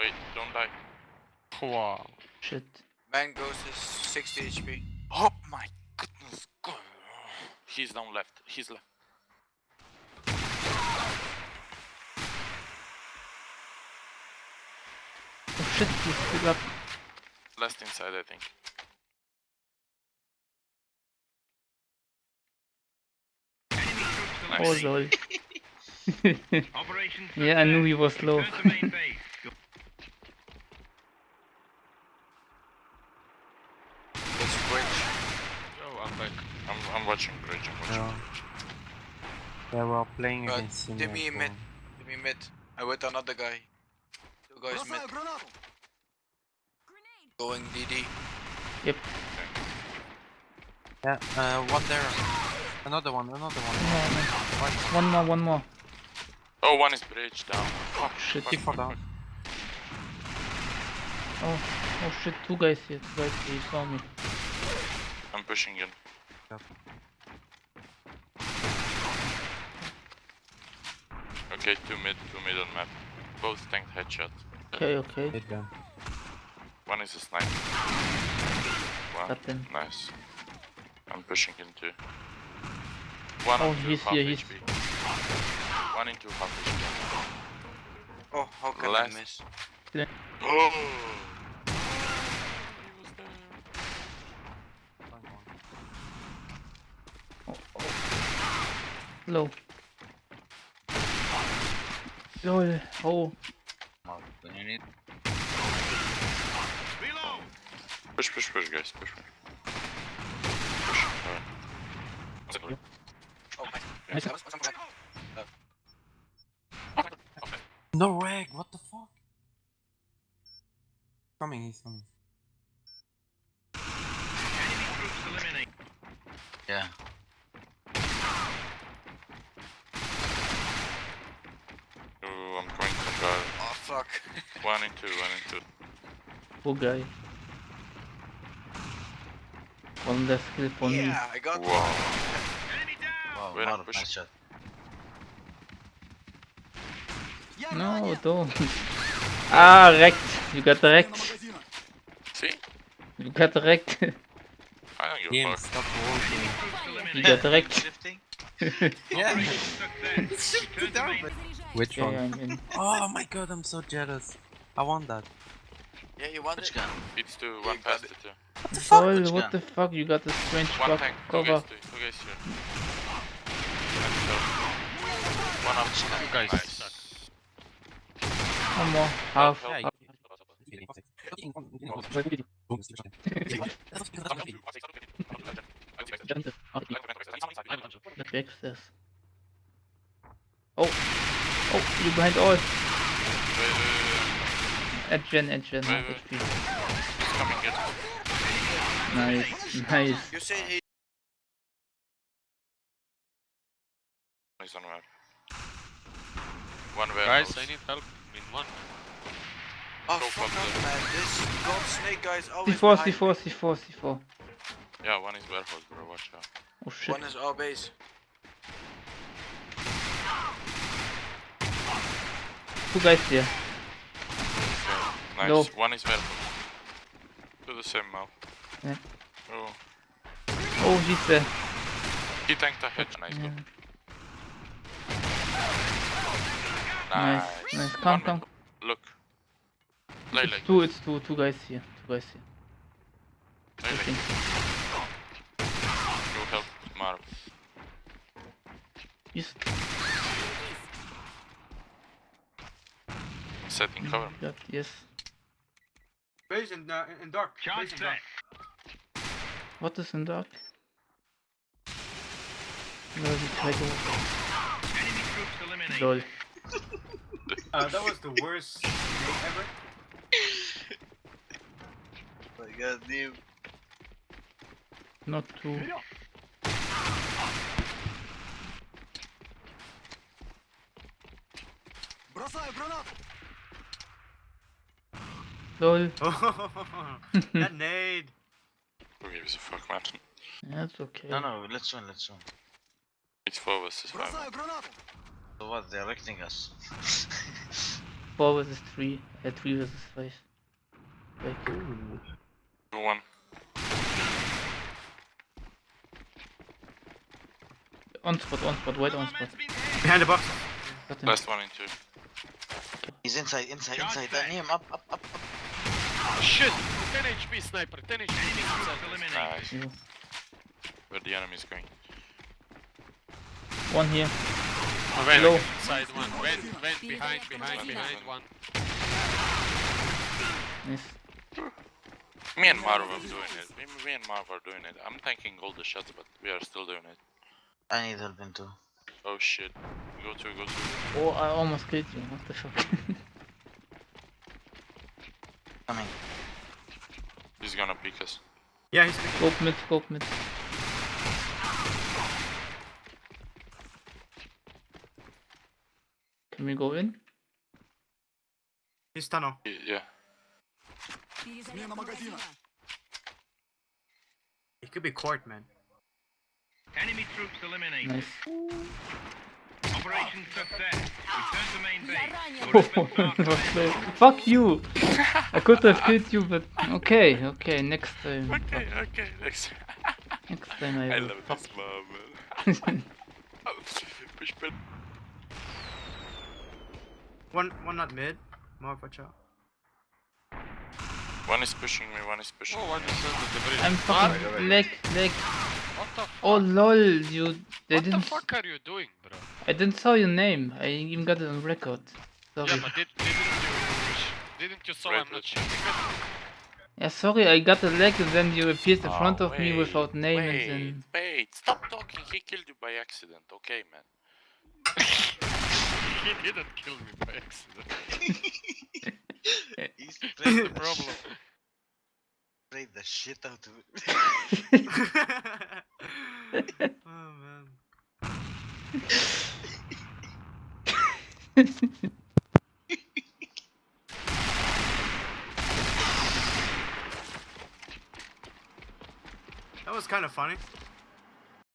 Wait, don't die. Wow. Shit. Man Ghost is 60 HP. Oh my goodness. God. He's down left. He's left. Oh shit, he's still up. Last inside, I think. Oh Nice. lol. Operation yeah, I knew he was low. Return to main base. Go- That's bridge. Oh, I'm back. I'm, I'm watching bridge. I'm watching. Yeah. Yeah, we're playing Uh, against him. give me a mid. Give me mid. I with another guy. Two guys mid. Going DD. Yep. Yeah, uh, one there. Another one, another one. No, no. One more, one more. Oh, one is bridge down. Oh shit. Fuck, Keep fuck, down. Oh, oh shit, two guys here. Two guys here, he saw me. I'm pushing in. Yep. Okay, two mid, two mid on map. Both tanked headshot. Okay, okay. Hit them. One is a sniper. One. Got them. Nice. I'm pushing into. One Oh, into he's half here, he's- HP. One into half HP. Oh, how can Last- I miss? Oh! Eh, oh, oh. Low. Lol. Oh, Reload. Push, push, push, guys. Push, push. Push. Alright. Oh my. Nice. Oh. No rag, what the fuck? Coming, he's coming. Enemy troops eliminate. Yeah. Oh, I'm going to guard. Oh fuck. One two, one and two. poor guy. One less kill for me. yeah, I got Wow. Enemy down. Wait, I'm pushing. No, don't. ah, wrecked. You got wrecked. See? You got wrecked. I don't give a fuck. stop walking. You got wrecked. Yeah. Operation success. Return to main Which Okay, one? I'm in. Oh my god, I'm so jealous. I want that. Yeah, you want it? It's two, You one got past the two. What the fuck? Lol, what the fuck? You got a strange One bug tank, two cover. guys, two, two guys here. Let's go. One up, two guys. Nice. One more. Half. Help, Yeah, help. Let me access. Oh! Oh, you behind all. Wait, wait, wait, At Gen, at Gen, Wait, wait. HP. He's coming here. Nice, nice. You say he. He's on map. One warehouse. Guys, I need help in one. Oh Go fuck up, man. This gold snake guy is always C4, behind C4. C4, C4. Yeah, one is warehouse, bro. Watch out. Oh shit. One is our base. Two guys here. Nice. No. One is warehouse. Do the same mouth. Yeah. Oh. Oh, he's there. He tanked a head. Nice. Yeah. Good. Nice, Nice. nice. Come, One come. Look. Lay, It's two, it's two, two guys here. Two guys here. Lay, I think. Go help Marv. He's Setting cover. got, yes. Base in, uh, in dark. Base in dark. What is in dark? No, we try to. Enemy troops eliminated. Lol. Uh, that was the worst snake ever. My god, damn. Not two. Lol. that nade. Who gives a fuck, man? Yeah, okay. No, no, let's win, let's win. It's four versus five. So what, they're erecting us. four versus three. Uh, three versus five. Like, One. on spot, on spot, wait on spot. Man's been hit. Behind the box. Got him. Last one in two. He's inside, inside, inside. back. Let him up, up, up, up. Shit! 10 HP sniper, 10 HP. Enemy. Nice. Yeah. Where the enemy is going. One here. Oh, wait, Low. Inside one. Went, went behind, behind, behind one. Nice. Me and Marv are doing it. Me, me and Marv are doing it. I'm tanking all the shots, but we are still doing it. I need help in too. Oh shit. Go to, go to. Oh, I almost killed you. What the fuck? Coming. He's gonna pick us. Yeah, he's picking. scope mid, scope mid. Can we go in? He's tunnel. Y- Yeah. He could be court, man. Enemy troops eliminated. Nice. Operation success. Return to main base. Your Oh, efforts that are was close. Fuck you! I could have killed you, but okay, okay, next time. Okay, okay, next. Next time I I will. love Fuck. this moment. Push button. One, one not mid. Mark, watch out. One is pushing me, one is pushing Oh, me. one is under the bridge. I'm fucking leg, leg. What the oh, fuck? Oh lol, you. They what the didn't. fuck are you doing, bro? I didn't saw your name. I even got it on record. Sorry. Yeah, but did, didn't you didn't you saw I'm not Red. shooting? Yeah, sorry, I got a leg and then you appeared in Oh, front of me without name wait, and then. Wait, stop talking. He killed you by accident, okay, man? he didn't kill me by accident. He's That's the problem. sprayed the shit out of it. oh man. That was kind of funny.